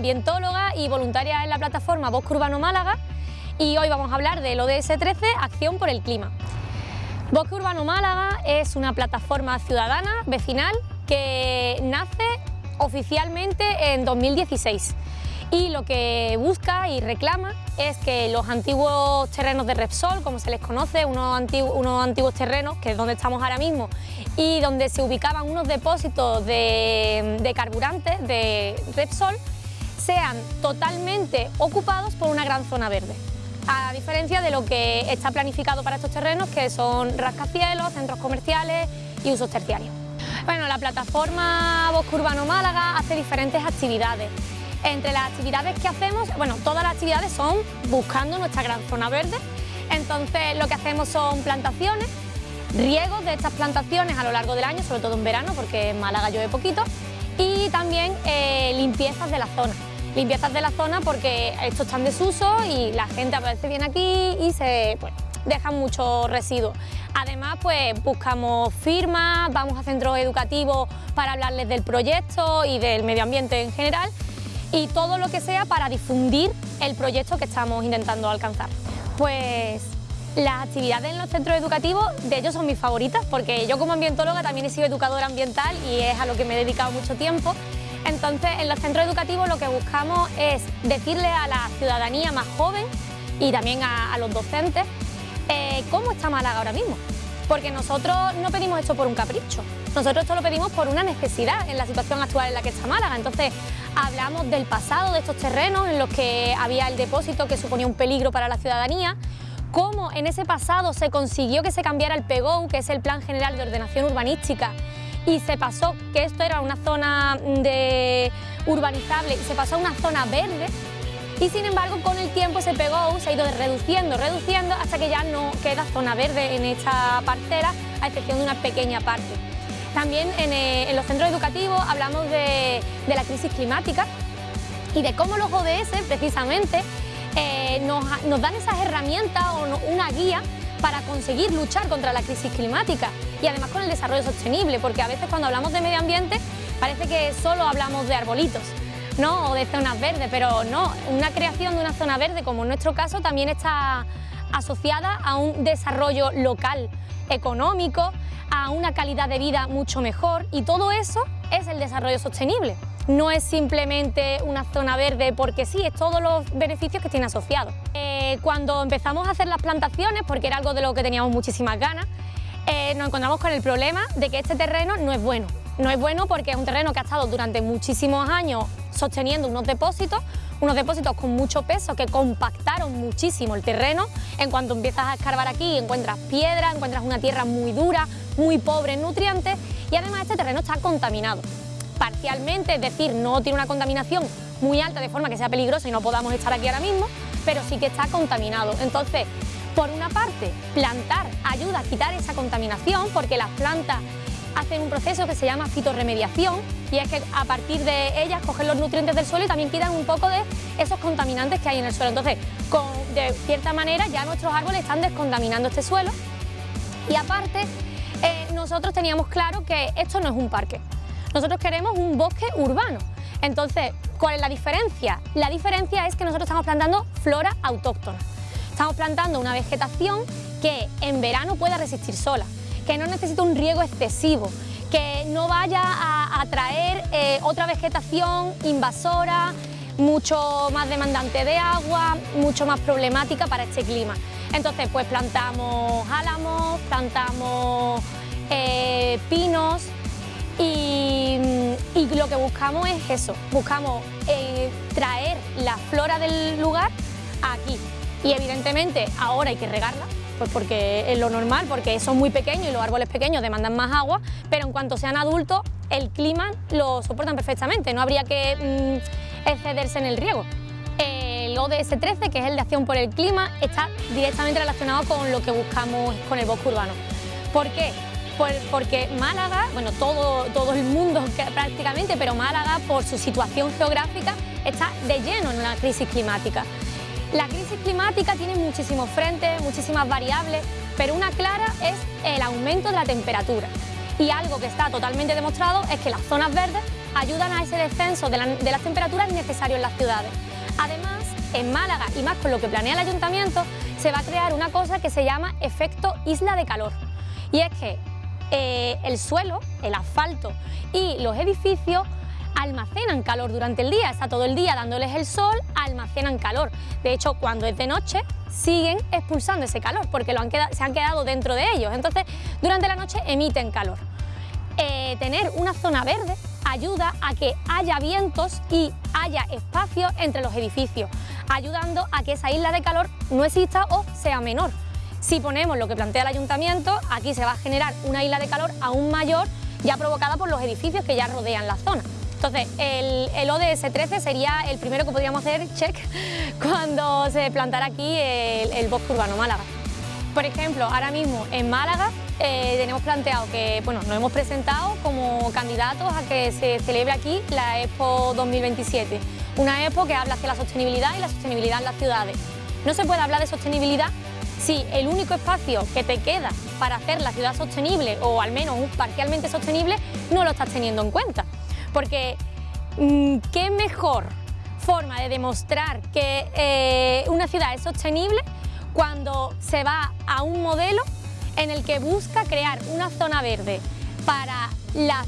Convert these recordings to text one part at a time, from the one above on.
ambientóloga y voluntaria en la plataforma Bosque Urbano Málaga y hoy vamos a hablar del ODS 13, Acción por el Clima. Bosque Urbano Málaga es una plataforma ciudadana, vecinal, que nace oficialmente en 2016 y lo que busca y reclama es que los antiguos terrenos de Repsol, como se les conoce, unos antiguos, unos antiguos terrenos, que es donde estamos ahora mismo, y donde se ubicaban unos depósitos de, de carburantes de Repsol, sean totalmente ocupados por una gran zona verde. A diferencia de lo que está planificado para estos terrenos, que son rascacielos, centros comerciales y usos terciarios. Bueno, la plataforma Bosque Urbano Málaga hace diferentes actividades. Entre las actividades que hacemos, bueno, todas las actividades son buscando nuestra gran zona verde. Entonces lo que hacemos son plantaciones, riegos de estas plantaciones a lo largo del año, sobre todo en verano porque en Málaga llueve poquito, y también eh, limpiezas de la zona. Limpiezas de la zona porque estos están desuso y la gente a veces viene aquí y se pues, dejan muchos residuos. Además, pues buscamos firmas, vamos a centros educativos para hablarles del proyecto y del medio ambiente en general y todo lo que sea para difundir el proyecto que estamos intentando alcanzar. Pues las actividades en los centros educativos, de ellos son mis favoritas, porque yo como ambientóloga también he sido educadora ambiental y es a lo que me he dedicado mucho tiempo. Entonces, en los centros educativos lo que buscamos es decirle a la ciudadanía más joven y también a, los docentes eh, cómo está Málaga ahora mismo. Porque nosotros no pedimos esto por un capricho, nosotros esto lo pedimos por una necesidad en la situación actual en la que está Málaga. Entonces, hablamos del pasado de estos terrenos en los que había el depósito que suponía un peligro para la ciudadanía, cómo en ese pasado se consiguió que se cambiara el PEGOU, que es el Plan General de Ordenación Urbanística, y se pasó que esto era una zona de urbanizable y se pasó a una zona verde, y sin embargo con el tiempo ese PEGOU se ha ido reduciendo, reduciendo hasta que ya no queda zona verde en esta parcela, a excepción de una pequeña parte. También eh, en, los centros educativos hablamos de, la crisis climática y de cómo los ODS precisamente eh, nos, dan esas herramientas o una guía para conseguir luchar contra la crisis climática y además con el desarrollo sostenible, porque a veces cuando hablamos de medio ambiente parece que solo hablamos de arbolitos ¿no? o de zonas verdes, pero no, una creación de una zona verde como en nuestro caso también está asociada a un desarrollo local, económico, a una calidad de vida mucho mejor y todo eso es el desarrollo sostenible. No es simplemente una zona verde porque sí, es todos los beneficios que tiene asociado. Eh, cuando empezamos a hacer las plantaciones, porque era algo de lo que teníamos muchísimas ganas, eh, nos encontramos con el problema de que este terreno no es bueno. No es bueno porque es un terreno que ha estado durante muchísimos años sosteniendo unos depósitos, unos depósitos con mucho peso que compactaron muchísimo el terreno. En cuanto empiezas a escarbar aquí encuentras piedra, encuentras una tierra muy dura, muy pobre en nutrientes y además este terreno está contaminado. Parcialmente, es decir, no tiene una contaminación muy alta de forma que sea peligrosa y no podamos estar aquí ahora mismo, pero sí que está contaminado. Entonces, por una parte, plantar ayuda a quitar esa contaminación porque las plantas hacen un proceso que se llama fitorremediación y es que a partir de ellas cogen los nutrientes del suelo y también quitan un poco de esos contaminantes que hay en el suelo. Entonces, de cierta manera ya nuestros árboles están descontaminando este suelo y aparte eh, nosotros teníamos claro que esto no es un parque, nosotros queremos un bosque urbano. Entonces, ¿cuál es la diferencia? La diferencia es que nosotros estamos plantando flora autóctona. Estamos plantando una vegetación que en verano pueda resistir sola, que no necesita un riego excesivo, que no vaya a atraer eh, otra vegetación invasora, mucho más demandante de agua, mucho más problemática para este clima. Entonces pues plantamos álamos, plantamos eh, pinos y, lo que buscamos es eso, buscamos eh, traer la flora del lugar aquí y evidentemente ahora hay que regarla pues porque es lo normal, porque son muy pequeños y los árboles pequeños demandan más agua, pero en cuanto sean adultos el clima lo soportan perfectamente, no habría que mm, excederse en el riego. El ODS 13, que es el de acción por el clima, está directamente relacionado con lo que buscamos con el bosque urbano. ¿Por qué? Porque Málaga, bueno, todo, todo el mundo prácticamente, pero Málaga por su situación geográfica está de lleno en una crisis climática. La crisis climática tiene muchísimos frentes, muchísimas variables, pero una clara es el aumento de la temperatura. Y algo que está totalmente demostrado es que las zonas verdes ayudan a ese descenso de, las temperaturas necesarios en las ciudades. Además, en Málaga y más con lo que planea el ayuntamiento, se va a crear una cosa que se llama efecto isla de calor. Y es que eh, el suelo, el asfalto y los edificios almacenan calor durante el día, está todo el día dándoles el sol, almacenan calor. De hecho, cuando es de noche, siguen expulsando ese calor porque se han quedado dentro de ellos. Entonces, durante la noche emiten calor. Eh, tener una zona verde ayuda a que haya vientos y haya espacio entre los edificios, ayudando a que esa isla de calor no exista o sea menor. Si ponemos lo que plantea el ayuntamiento, aquí se va a generar una isla de calor aún mayor ya provocada por los edificios que ya rodean la zona. Entonces, el, ODS 13 sería el primero que podríamos hacer, check, cuando se plantara aquí el, bosque urbano Málaga. Por ejemplo, ahora mismo en Málaga eh, tenemos planteado que, bueno, nos hemos presentado como candidatos a que se celebre aquí la Expo 2027, una Expo que habla hacia la sostenibilidad y la sostenibilidad en las ciudades. No se puede hablar de sostenibilidad si el único espacio que te queda para hacer la ciudad sostenible o al menos parcialmente sostenible no lo estás teniendo en cuenta porque mm, qué mejor forma de demostrar que eh, una ciudad es sostenible cuando se va a un modelo en el que busca crear una zona verde para la,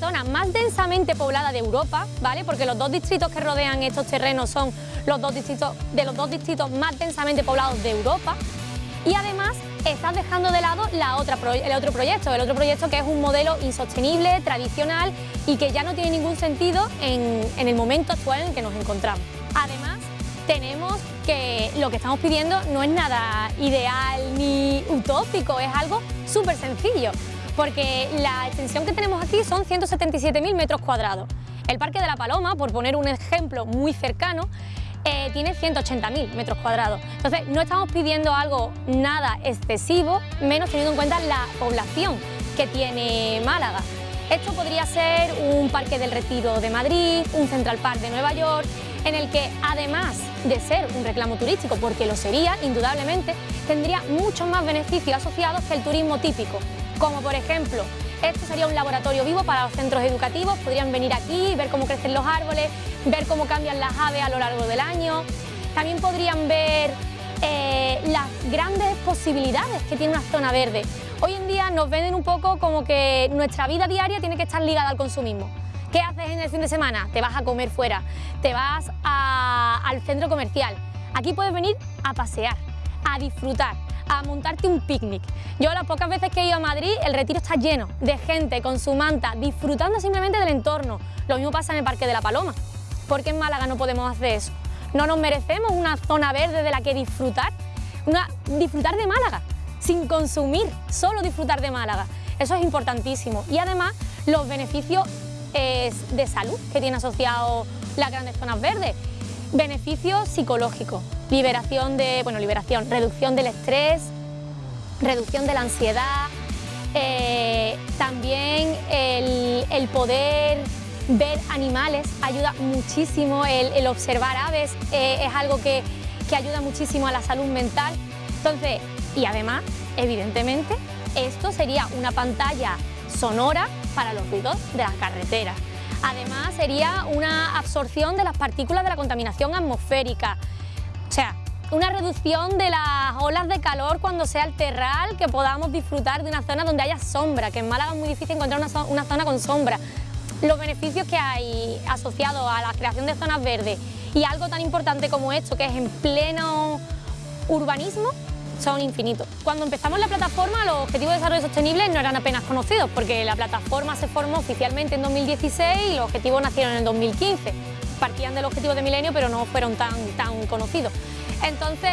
zona más densamente poblada de Europa, ¿vale? porque los dos distritos que rodean estos terrenos son los dos distritos, de los dos distritos más densamente poblados de Europa y además estás dejando de lado la otra, el otro proyecto, el otro proyecto que es un modelo insostenible, tradicional y que ya no tiene ningún sentido en, en el momento actual en el que nos encontramos. Además, tenemos que lo que estamos pidiendo no es nada ideal ni utópico, es algo súper sencillo, porque la extensión que tenemos aquí son 177.000 metros cuadrados. El Parque de la Paloma, por poner un ejemplo muy cercano, eh, tiene 180.000 metros cuadrados. Entonces, no estamos pidiendo algo nada excesivo, menos teniendo en cuenta la población que tiene Málaga. Esto podría ser un Parque del Retiro de Madrid, un Central Park de Nueva York, en el que además de ser un reclamo turístico, porque lo sería, indudablemente, tendría muchos más beneficios asociados que el turismo típico, como por ejemplo esto sería un laboratorio vivo para los centros educativos, podrían venir aquí, ver cómo crecen los árboles, ver cómo cambian las aves a lo largo del año. También podrían ver eh, las grandes posibilidades que tiene una zona verde. Hoy en día nos venden un poco como que nuestra vida diaria tiene que estar ligada al consumismo. ¿Qué haces en el fin de semana? Te vas a comer fuera, te vas al centro comercial. Aquí puedes venir a pasear, a disfrutar a montarte un picnic. Yo las pocas veces que he ido a Madrid, el retiro está lleno de gente con su manta, disfrutando simplemente del entorno. Lo mismo pasa en el Parque de la Paloma. ¿Por qué en Málaga no podemos hacer eso? ¿No nos merecemos una zona verde de la que disfrutar? Disfrutar de Málaga, sin consumir, solo disfrutar de Málaga. Eso es importantísimo. Y además, los beneficios eh, de salud que tiene asociado las grandes zonas verdes. Beneficios psicológicos, liberación de, bueno, liberación, reducción del estrés, reducción de la ansiedad, eh, también el, poder ver animales ayuda muchísimo, el, observar aves eh, es algo que, que ayuda muchísimo a la salud mental. Entonces, y además, evidentemente, esto sería una pantalla sonora para los ruidos de las carreteras. Además, sería una absorción de las partículas de la contaminación atmosférica. Sea, una reducción de las olas de calor cuando sea el terral, que podamos disfrutar de una zona donde haya sombra, que en Málaga es muy difícil encontrar una, zona con sombra. Los beneficios que hay asociados a la creación de zonas verdes y algo tan importante como esto, que es en pleno urbanismo, son infinitos. Cuando empezamos la plataforma, los Objetivos de Desarrollo Sostenible no eran apenas conocidos, porque la plataforma se formó oficialmente en 2016 y los objetivos nacieron en el 2015. Partían del objetivo de milenio, pero no fueron tan, tan conocidos. Entonces,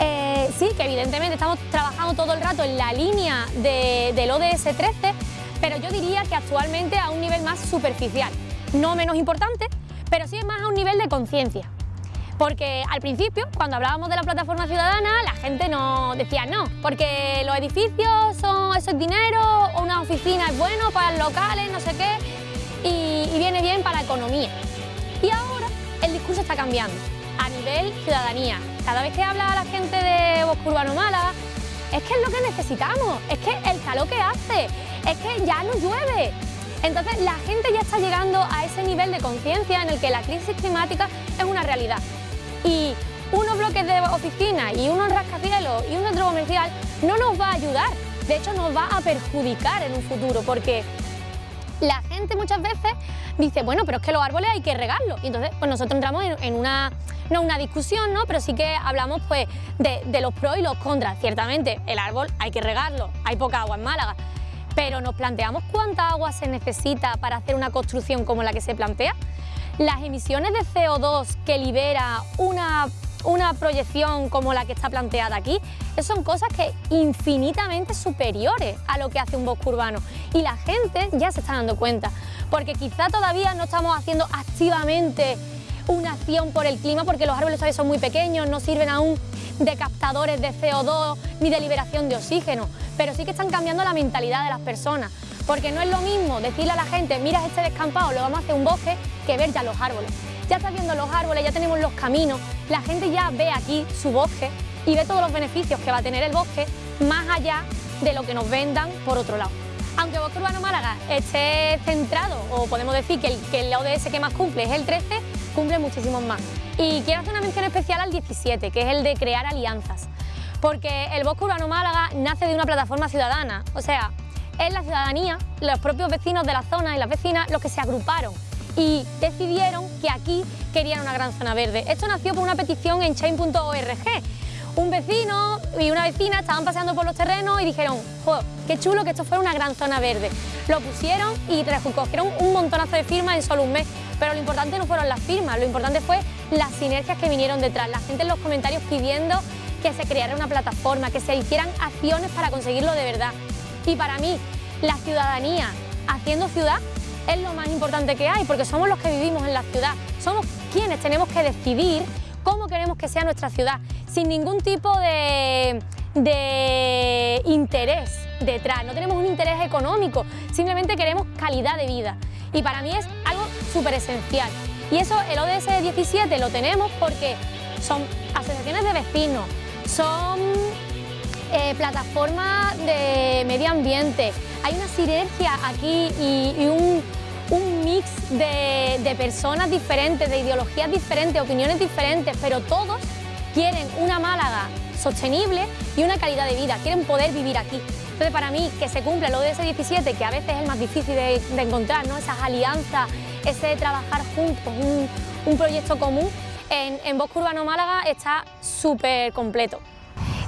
eh, sí, que evidentemente estamos trabajando todo el rato en la línea del ODS 13, pero yo diría que actualmente a un nivel más superficial. No menos importante, pero sí más a un nivel de conciencia. Porque al principio, cuando hablábamos de la plataforma ciudadana, la gente no decía no, porque los edificios son eso es dinero, o una oficina es bueno para los locales, no sé qué, y, y viene bien para la economía. Y ahora el discurso está cambiando a nivel ciudadanía. Cada vez que habla la gente de Bosque Urbano Málaga, es que es lo que necesitamos, es que el calor que hace, es que ya no llueve, Entonces la gente ya está llegando a ese nivel de conciencia en el que la crisis climática es una realidad. Y unos bloques de oficina y unos rascacielos y un centro comercial no nos va a ayudar, de hecho nos va a perjudicar en un futuro porque la gente muchas veces dice, bueno, pero es que los árboles hay que regarlos. Y entonces pues nosotros entramos en, una, no una discusión, ¿no? pero sí que hablamos pues, de, de los pros y los contras. Ciertamente el árbol hay que regarlo, hay poca agua en Málaga, pero nos planteamos cuánta agua se necesita para hacer una construcción como la que se plantea. Las emisiones de CO2 que libera una una proyección como la que está planteada aquí, son cosas que infinitamente superiores a lo que hace un bosque urbano. Y la gente ya se está dando cuenta, porque quizá todavía no estamos haciendo activamente una acción por el clima porque los árboles todavía son muy pequeños, no sirven aún de captadores de CO2 ni de liberación de oxígeno, pero sí que están cambiando la mentalidad de las personas, porque no es lo mismo decirle a la gente, mira este descampado, lo vamos a hacer un bosque, que ver ya los árboles ya está viendo los árboles, ya tenemos los caminos, la gente ya ve aquí su bosque y ve todos los beneficios que va a tener el bosque más allá de lo que nos vendan por otro lado. Aunque Bosque Urbano Málaga esté centrado, o podemos decir que el, que el ODS que más cumple es el 13, cumple muchísimos más. Y quiero hacer una mención especial al 17, que es el de crear alianzas, porque el Bosque Urbano Málaga nace de una plataforma ciudadana, o sea, es la ciudadanía, los propios vecinos de la zona y las vecinas los que se agruparon y decidieron que aquí querían una gran zona verde. Esto nació por una petición en chain.org. Un vecino y una vecina estaban paseando por los terrenos y dijeron, qué chulo que esto fuera una gran zona verde. Lo pusieron y recogieron un montonazo de firmas en solo un mes. Pero lo importante no fueron las firmas, lo importante fue las sinergias que vinieron detrás. La gente en los comentarios pidiendo que se creara una plataforma, que se hicieran acciones para conseguirlo de verdad. Y para mí, la ciudadanía haciendo ciudad es lo más importante que hay, porque somos los que vivimos en la ciudad, somos quienes tenemos que decidir cómo queremos que sea nuestra ciudad, sin ningún tipo de, de interés detrás, no tenemos un interés económico, simplemente queremos calidad de vida. Y para mí es algo súper esencial. Y eso el ODS 17 lo tenemos porque son asociaciones de vecinos, son eh, plataformas de medio ambiente, hay una sinergia aquí y, un, mix de, personas diferentes, de ideologías diferentes, opiniones diferentes, pero todos quieren una Málaga sostenible y una calidad de vida, quieren poder vivir aquí. Entonces para mí que se cumple lo de ese 17, que a veces es el más difícil de, encontrar, ¿no? esas alianzas, ese trabajar juntos, un, proyecto común, en, en Bosque Urbano Málaga está súper completo.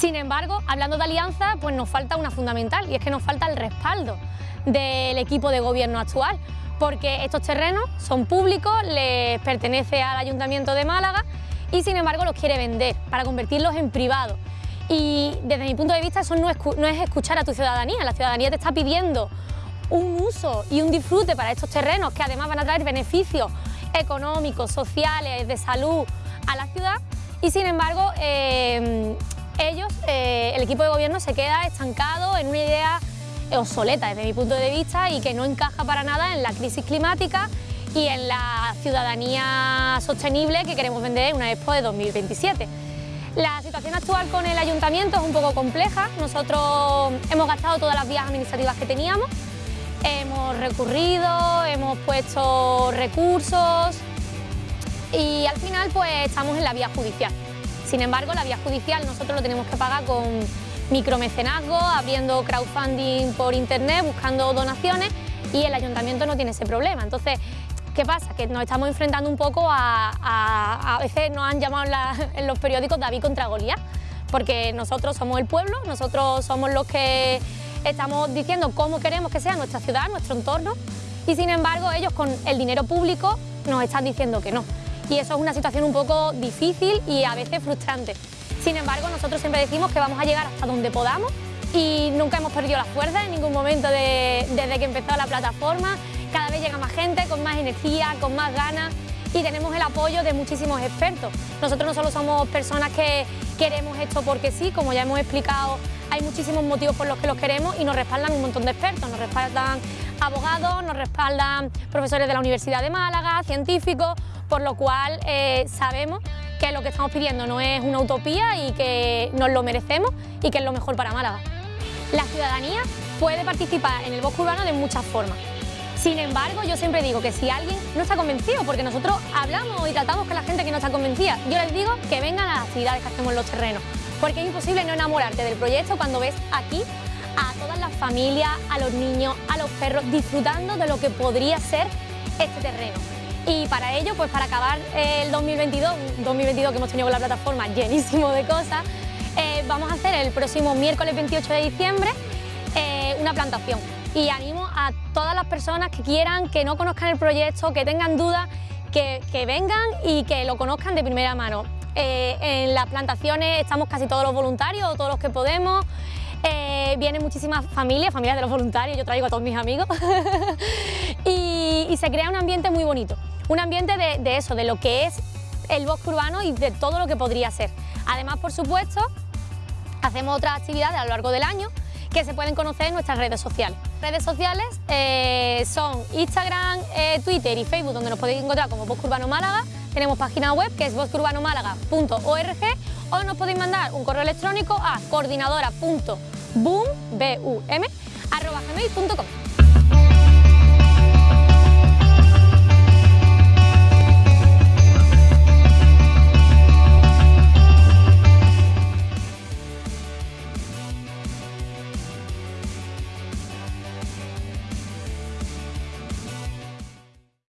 Sin embargo, hablando de alianza, pues nos falta una fundamental y es que nos falta el respaldo del equipo de gobierno actual, porque estos terrenos son públicos, les pertenece al Ayuntamiento de Málaga y sin embargo los quiere vender para convertirlos en privados. Y desde mi punto de vista eso no es, escuchar a tu ciudadanía, la ciudadanía te está pidiendo un uso y un disfrute para estos terrenos que además van a traer beneficios económicos, sociales, de salud a la ciudad y sin embargo eh, ellos, eh, el equipo de gobierno se queda estancado en una idea obsoleta desde mi punto de vista y que no encaja para nada en la crisis climática y en la ciudadanía sostenible que queremos vender en una Expo de 2027. La situación actual con el ayuntamiento es un poco compleja, nosotros hemos gastado todas las vías administrativas que teníamos, hemos recurrido, hemos puesto recursos y al final pues estamos en la vía judicial. Sin embargo, la vía judicial nosotros lo tenemos que pagar con micromecenazgo, abriendo crowdfunding por internet, buscando donaciones y el ayuntamiento no tiene ese problema. Entonces, ¿qué pasa? Que nos estamos enfrentando un poco a... A, veces nos han llamado en, los periódicos David contra Goliat, porque nosotros somos el pueblo, nosotros somos los que estamos diciendo cómo queremos que sea nuestra ciudad, nuestro entorno, y sin embargo ellos con el dinero público nos están diciendo que no y eso es una situación un poco difícil y a veces frustrante. Sin embargo, nosotros siempre decimos que vamos a llegar hasta donde podamos y nunca hemos perdido la fuerza en ningún momento desde que empezó la plataforma. Cada vez llega más gente, con más energía, con más ganas y tenemos el apoyo de muchísimos expertos. Nosotros no solo somos personas que queremos esto porque sí, como ya hemos explicado, hay muchísimos motivos por los que los queremos y nos respaldan un montón de expertos, nos respaldan abogados, nos respaldan profesores de la Universidad de Málaga, científicos, por lo cual eh, sabemos que lo que estamos pidiendo no es una utopía y que nos lo merecemos y que es lo mejor para Málaga. La ciudadanía puede participar en el bosque urbano de muchas formas. Sin embargo, yo siempre digo que si alguien no está convencido, porque nosotros hablamos y tratamos con la gente que no está convencida, yo les digo que vengan a las actividades que hacemos los terrenos, porque es imposible no enamorarte del proyecto cuando ves aquí a todas las familias, a los niños, a los perros, disfrutando de lo que podría ser este terreno. Y para ello, pues para acabar el 2022, 2022 que hemos tenido con la plataforma llenísimo de cosas, eh, vamos a hacer el próximo miércoles 28 de diciembre eh, una plantación. Y animo a todas las personas que quieran, que no conozcan el proyecto, que tengan dudas, que, vengan y que lo conozcan de primera mano. Eh, en las plantaciones estamos casi todos los voluntarios, todos los que podemos, vienen muchísimas familias, familias de los voluntarios, yo traigo a todos mis amigos y, se crea un ambiente muy bonito, un ambiente de, eso, de lo que es el bosque urbano y de todo lo que podría ser. Además, por supuesto, hacemos otras actividades a lo largo del año que se pueden conocer en nuestras redes sociales. Redes sociales eh, son Instagram, eh, Twitter y Facebook, donde nos podéis encontrar como Bosque Urbano Málaga. Tenemos página web que es bosqueurbanomálaga.org o nos podéis mandar un correo electrónico a coordinadora.boom,